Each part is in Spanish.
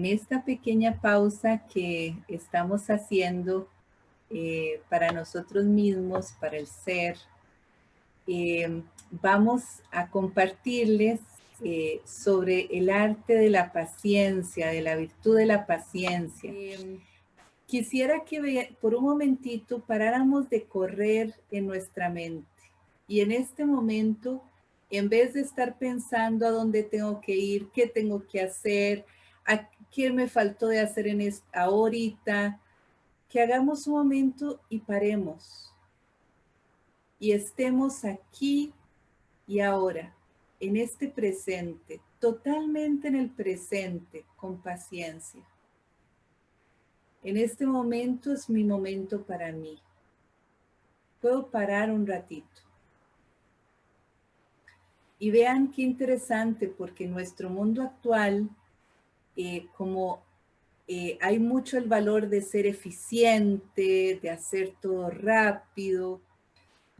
en esta pequeña pausa que estamos haciendo eh, para nosotros mismos, para el ser, eh, vamos a compartirles eh, sobre el arte de la paciencia, de la virtud de la paciencia. quisiera que por un momentito paráramos de correr en nuestra mente y en este momento, en vez de estar pensando a dónde tengo que ir, qué tengo que hacer, a qué me faltó de hacer en esta ahorita, que hagamos un momento y paremos. Y estemos aquí y ahora, en este presente, totalmente en el presente, con paciencia. En este momento es mi momento para mí. Puedo parar un ratito. Y vean qué interesante, porque nuestro mundo actual, eh, como eh, hay mucho el valor de ser eficiente, de hacer todo rápido.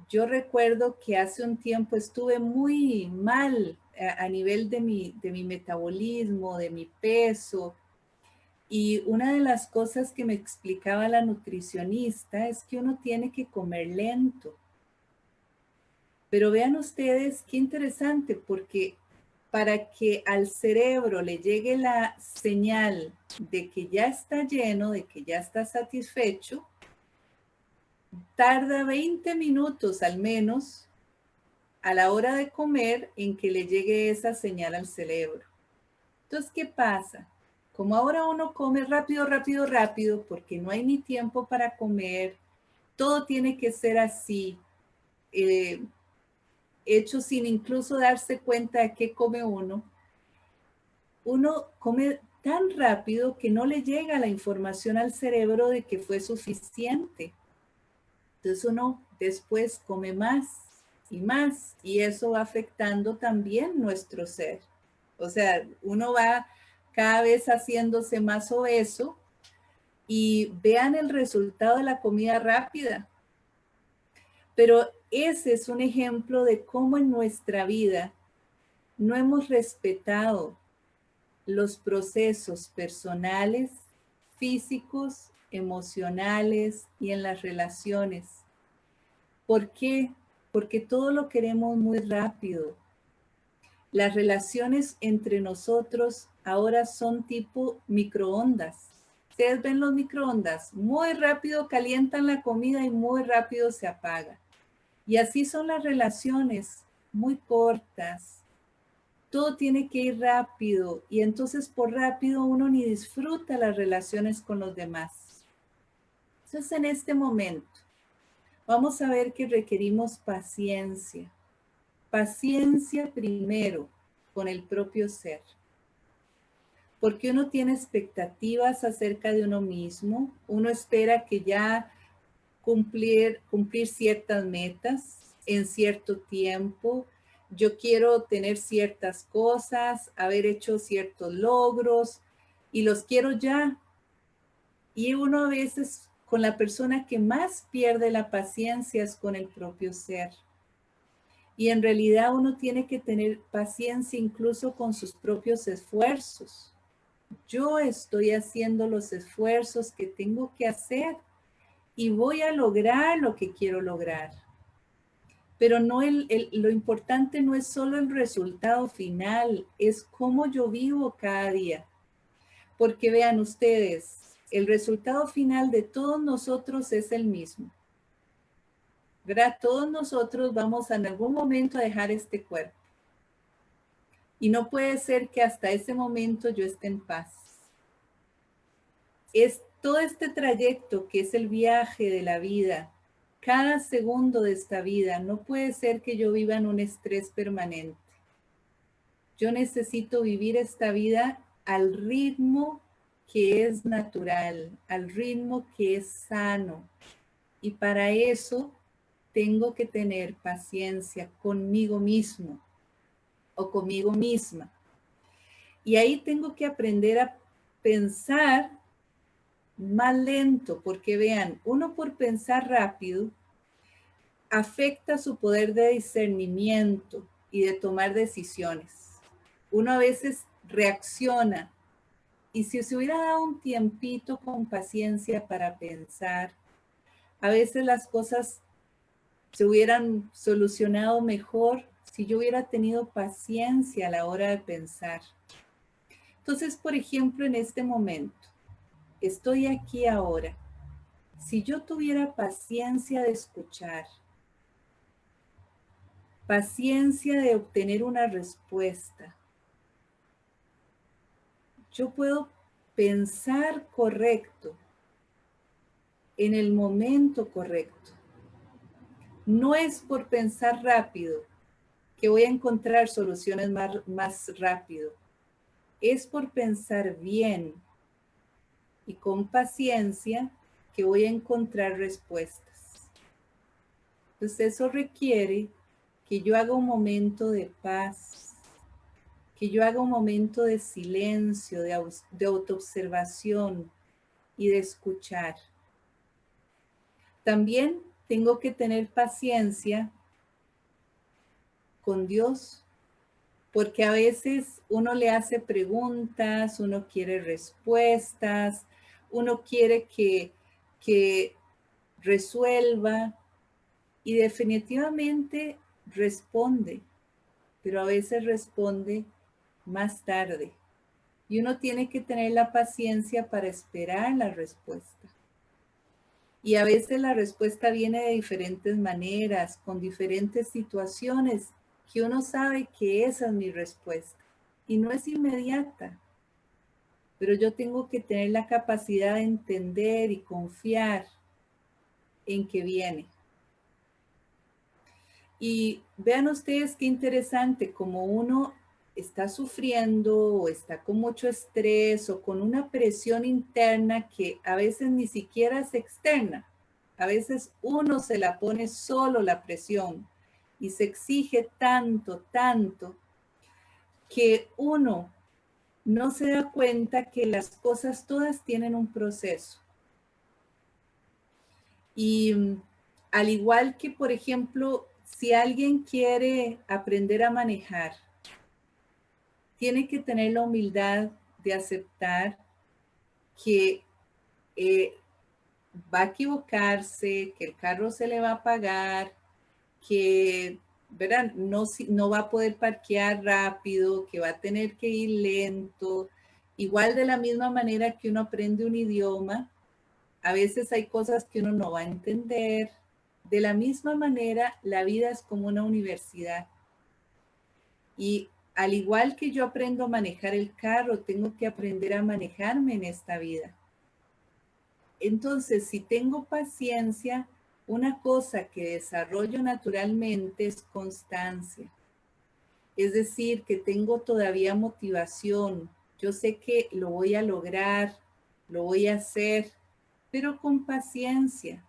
Yo recuerdo que hace un tiempo estuve muy mal a, a nivel de mi, de mi metabolismo, de mi peso, y una de las cosas que me explicaba la nutricionista es que uno tiene que comer lento. Pero vean ustedes qué interesante, porque para que al cerebro le llegue la señal de que ya está lleno, de que ya está satisfecho, tarda 20 minutos al menos a la hora de comer en que le llegue esa señal al cerebro. Entonces, ¿qué pasa? Como ahora uno come rápido, rápido, rápido, porque no hay ni tiempo para comer, todo tiene que ser así. Eh, hecho sin incluso darse cuenta de qué come uno, uno come tan rápido que no le llega la información al cerebro de que fue suficiente. Entonces uno después come más y más y eso va afectando también nuestro ser. O sea, uno va cada vez haciéndose más obeso y vean el resultado de la comida rápida. Pero ese es un ejemplo de cómo en nuestra vida no hemos respetado los procesos personales, físicos, emocionales y en las relaciones. ¿Por qué? Porque todo lo queremos muy rápido. Las relaciones entre nosotros ahora son tipo microondas. Ustedes ven los microondas, muy rápido calientan la comida y muy rápido se apaga. Y así son las relaciones, muy cortas. Todo tiene que ir rápido y entonces por rápido uno ni disfruta las relaciones con los demás. Entonces en este momento vamos a ver que requerimos paciencia. Paciencia primero con el propio ser. Porque uno tiene expectativas acerca de uno mismo, uno espera que ya cumplir, cumplir ciertas metas en cierto tiempo. Yo quiero tener ciertas cosas, haber hecho ciertos logros y los quiero ya. Y uno a veces con la persona que más pierde la paciencia es con el propio ser. Y en realidad uno tiene que tener paciencia incluso con sus propios esfuerzos. Yo estoy haciendo los esfuerzos que tengo que hacer y voy a lograr lo que quiero lograr. Pero no lo importante no es solo el resultado final, es cómo yo vivo cada día. Porque vean ustedes, el resultado final de todos nosotros es el mismo. ¿verdad? Todos nosotros vamos en algún momento a dejar este cuerpo. Y no puede ser que hasta ese momento yo esté en paz. Es todo este trayecto que es el viaje de la vida, cada segundo de esta vida, no puede ser que yo viva en un estrés permanente. Yo necesito vivir esta vida al ritmo que es natural, al ritmo que es sano. Y para eso tengo que tener paciencia conmigo mismo o conmigo misma. Y ahí tengo que aprender a pensar más lento, porque vean, uno por pensar rápido afecta su poder de discernimiento y de tomar decisiones. Uno a veces reacciona y si se hubiera dado un tiempito con paciencia para pensar, a veces las cosas se hubieran solucionado mejor si yo hubiera tenido paciencia a la hora de pensar. Entonces, por ejemplo, en este momento, estoy aquí ahora. Si yo tuviera paciencia de escuchar, paciencia de obtener una respuesta, yo puedo pensar correcto en el momento correcto. No es por pensar rápido que voy a encontrar soluciones más, más rápido. Es por pensar bien y con paciencia que voy a encontrar respuestas. Entonces eso requiere que yo haga un momento de paz, que yo haga un momento de silencio, de, autoobservación y de escuchar. También tengo que tener paciencia con Dios, porque a veces uno le hace preguntas, uno quiere respuestas, uno quiere que, que resuelva y definitivamente responde, pero a veces responde más tarde. Y uno tiene que tener la paciencia para esperar la respuesta. Y a veces la respuesta viene de diferentes maneras, con diferentes situaciones, que uno sabe que esa es mi respuesta. Y no es inmediata. Pero yo tengo que tener la capacidad de entender y confiar en que viene. Y vean ustedes qué interesante, como uno está sufriendo o está con mucho estrés o con una presión interna que a veces ni siquiera es externa. A veces uno se la pone solo la presión y se exige tanto, tanto, que uno no se da cuenta que las cosas todas tienen un proceso. Y mm, al igual que, por ejemplo, si alguien quiere aprender a manejar, tiene que tener la humildad de aceptar que eh, va a equivocarse, que el carro se le va a pagar, que ¿verdad? No, no va a poder parquear rápido, que va a tener que ir lento. Igual de la misma manera que uno aprende un idioma, a veces hay cosas que uno no va a entender. De la misma manera, la vida es como una universidad. Y al igual que yo aprendo a manejar el carro, tengo que aprender a manejarme en esta vida. Entonces, si tengo paciencia, una cosa que desarrollo naturalmente es constancia. Es decir, que tengo todavía motivación. Yo sé que lo voy a lograr, lo voy a hacer, pero con paciencia.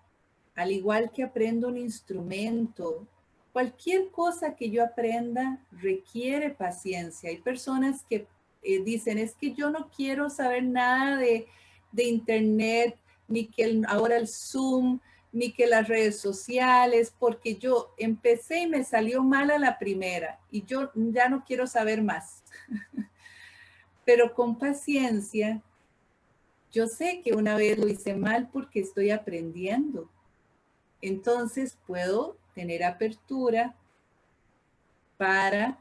Al igual que aprendo un instrumento Cualquier cosa que yo aprenda requiere paciencia. Hay personas que eh, dicen, es que yo no quiero saber nada de, internet, ni que ahora el Zoom, ni que las redes sociales, porque yo empecé y me salió mal a la primera y yo ya no quiero saber más. Pero con paciencia, yo sé que una vez lo hice mal porque estoy aprendiendo. Entonces puedo tener apertura para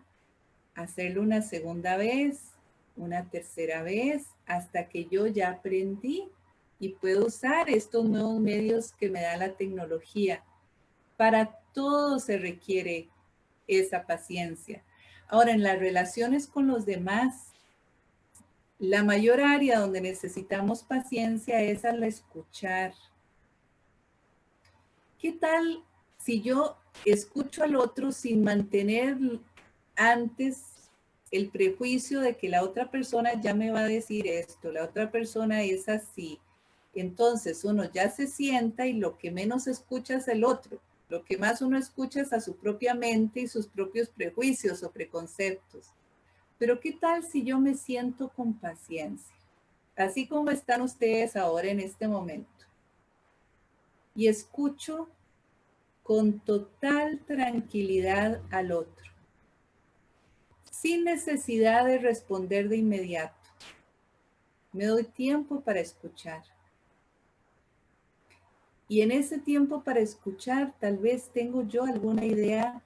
hacerlo una segunda vez, una tercera vez, hasta que yo ya aprendí y puedo usar estos nuevos medios que me da la tecnología. Para todo se requiere esa paciencia. Ahora, en las relaciones con los demás, la mayor área donde necesitamos paciencia es al escuchar. ¿Qué tal si yo escucho al otro sin mantener antes el prejuicio de que la otra persona ya me va a decir esto, la otra persona es así, entonces uno ya se sienta y lo que menos escucha es el otro. Lo que más uno escucha es a su propia mente y sus propios prejuicios o preconceptos. Pero ¿qué tal si yo me siento con paciencia? Así como están ustedes ahora en este momento. Y escucho con total tranquilidad al otro, sin necesidad de responder de inmediato. Me doy tiempo para escuchar. Y en ese tiempo para escuchar, tal vez tengo yo alguna idea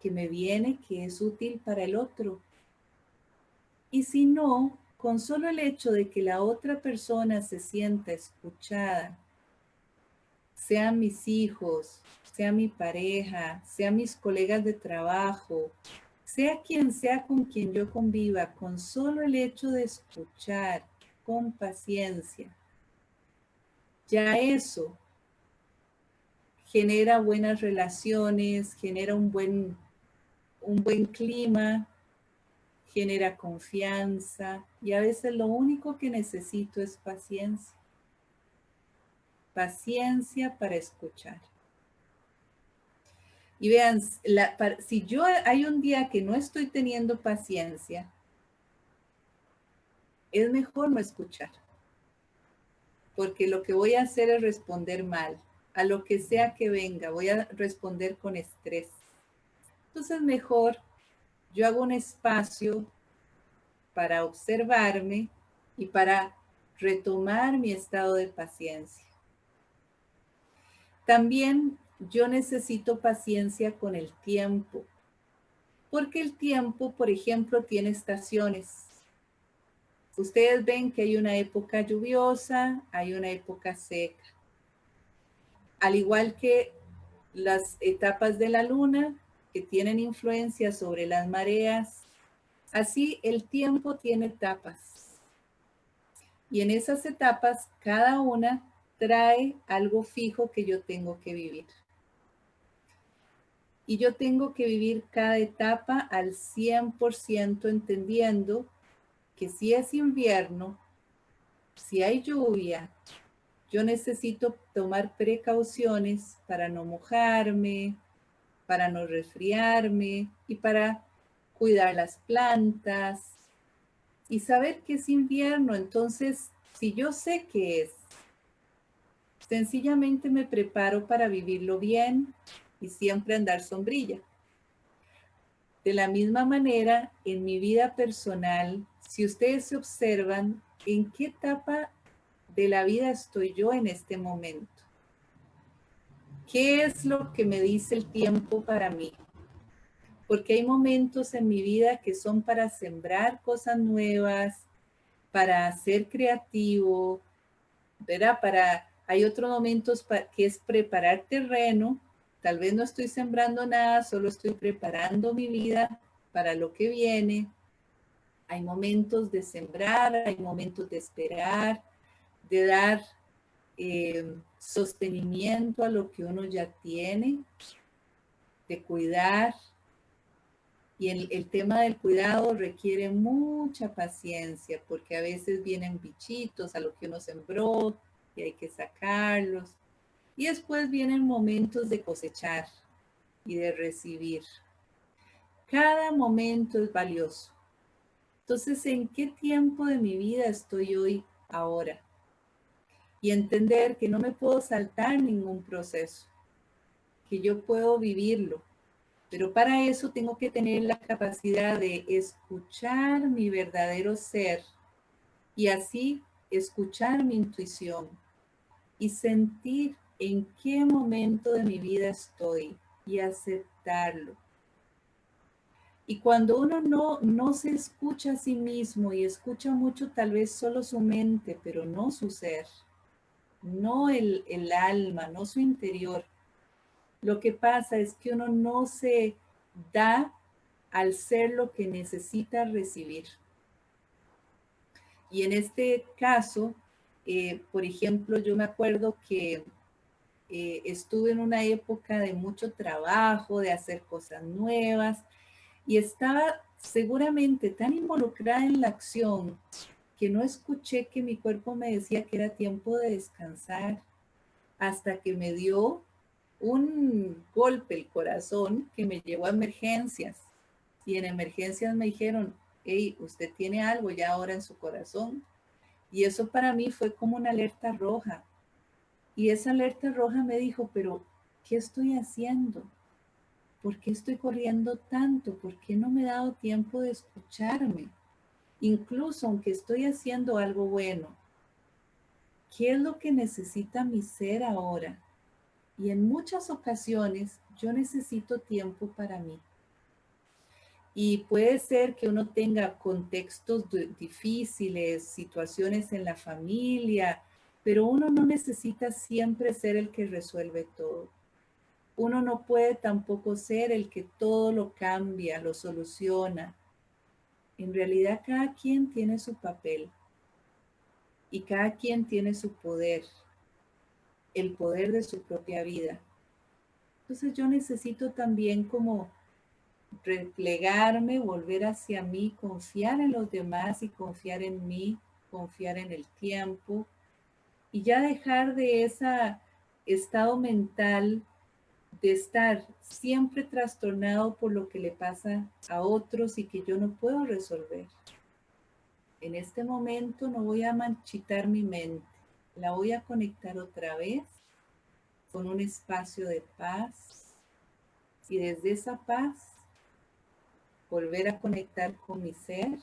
que me viene que es útil para el otro. Y si no, con solo el hecho de que la otra persona se sienta escuchada, sean mis hijos, sea mi pareja, sea mis colegas de trabajo, sea quien sea con quien yo conviva, con solo el hecho de escuchar con paciencia, ya eso genera buenas relaciones, genera un buen, un buen clima, genera confianza y a veces lo único que necesito es paciencia. Paciencia para escuchar. Y vean, si yo hay un día que no estoy teniendo paciencia, es mejor no escuchar. Porque lo que voy a hacer es responder mal a lo que sea que venga, voy a responder con estrés. Entonces mejor yo hago un espacio para observarme y para retomar mi estado de paciencia. También yo necesito paciencia con el tiempo, porque el tiempo, por ejemplo, tiene estaciones. Ustedes ven que hay una época lluviosa, hay una época seca al igual que las etapas de la luna que tienen influencia sobre las mareas, así el tiempo tiene etapas. Y en esas etapas, cada una trae algo fijo que yo tengo que vivir. Y yo tengo que vivir cada etapa al 100% entendiendo que si es invierno, si hay lluvia, yo necesito tomar precauciones para no mojarme, para no resfriarme y para cuidar las plantas y saber que es invierno. Entonces, si yo sé que es, sencillamente me preparo para vivirlo bien y siempre andar sombrilla. De la misma manera, en mi vida personal, si ustedes se observan, ¿en qué etapa de la vida estoy yo en este momento? ¿Qué es lo que me dice el tiempo para mí? Porque hay momentos en mi vida que son para sembrar cosas nuevas, para ser creativo, ¿verdad? Para, hay otros momentos que es preparar terreno. Tal vez no estoy sembrando nada, solo estoy preparando mi vida para lo que viene. Hay momentos de sembrar, hay momentos de esperar, de dar eh, sostenimiento a lo que uno ya tiene, de cuidar. Y el, el, tema del cuidado requiere mucha paciencia porque a veces vienen bichitos a lo que uno sembró y hay que sacarlos. Y después vienen momentos de cosechar y de recibir. Cada momento es valioso. Entonces, ¿en qué tiempo de mi vida estoy hoy ahora? Y entender que no me puedo saltar ningún proceso, que yo puedo vivirlo. Pero para eso tengo que tener la capacidad de escuchar mi verdadero ser y así escuchar mi intuición y sentir en qué momento de mi vida estoy y aceptarlo. Y cuando uno no, no se escucha a sí mismo y escucha mucho tal vez solo su mente, pero no su ser, no el, alma, no su interior. Lo que pasa es que uno no se da al ser lo que necesita recibir. Y en este caso, eh, por ejemplo, yo me acuerdo que eh, estuve en una época de mucho trabajo, de hacer cosas nuevas, y estaba seguramente tan involucrada en la acción que no escuché que mi cuerpo me decía que era tiempo de descansar hasta que me dio un golpe el corazón que me llevó a emergencias. Y en emergencias me dijeron, hey, usted tiene algo ya ahora en su corazón. Y eso para mí fue como una alerta roja. Y esa alerta roja me dijo, pero ¿qué estoy haciendo? ¿Por qué estoy corriendo tanto? ¿Por qué no me he dado tiempo de escucharme? Incluso aunque estoy haciendo algo bueno, ¿qué es lo que necesita mi ser ahora? Y en muchas ocasiones yo necesito tiempo para mí. Y puede ser que uno tenga contextos difíciles, situaciones en la familia, pero uno no necesita siempre ser el que resuelve todo. Uno no puede tampoco ser el que todo lo cambia, lo soluciona. En realidad cada quien tiene su papel y cada quien tiene su poder, el poder de su propia vida. Entonces yo necesito también como replegarme, volver hacia mí, confiar en los demás y confiar en mí, confiar en el tiempo y ya dejar de ese estado mental de estar siempre trastornado por lo que le pasa a otros y que yo no puedo resolver. En este momento no voy a manchitar mi mente, la voy a conectar otra vez con un espacio de paz y desde esa paz volver a conectar con mi ser,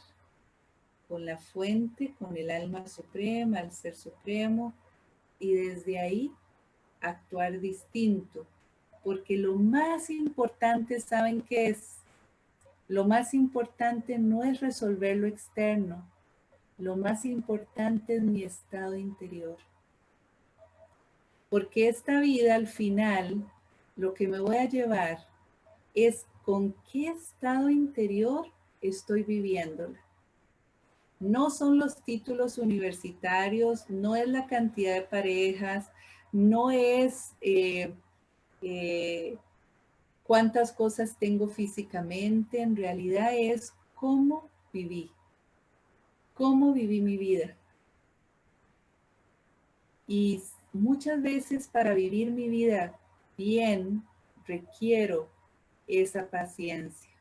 con la fuente, con el alma suprema, el ser supremo, y desde ahí actuar distinto. Porque lo más importante, ¿saben qué es? Lo más importante no es resolver lo externo, lo más importante es mi estado interior. Porque esta vida al final, lo que me voy a llevar es con qué estado interior estoy viviéndola. No son los títulos universitarios, no es la cantidad de parejas, no es eh, eh, cuántas cosas tengo físicamente, en realidad es cómo viví, cómo viví mi vida. Y muchas veces para vivir mi vida bien, requiero esa paciencia.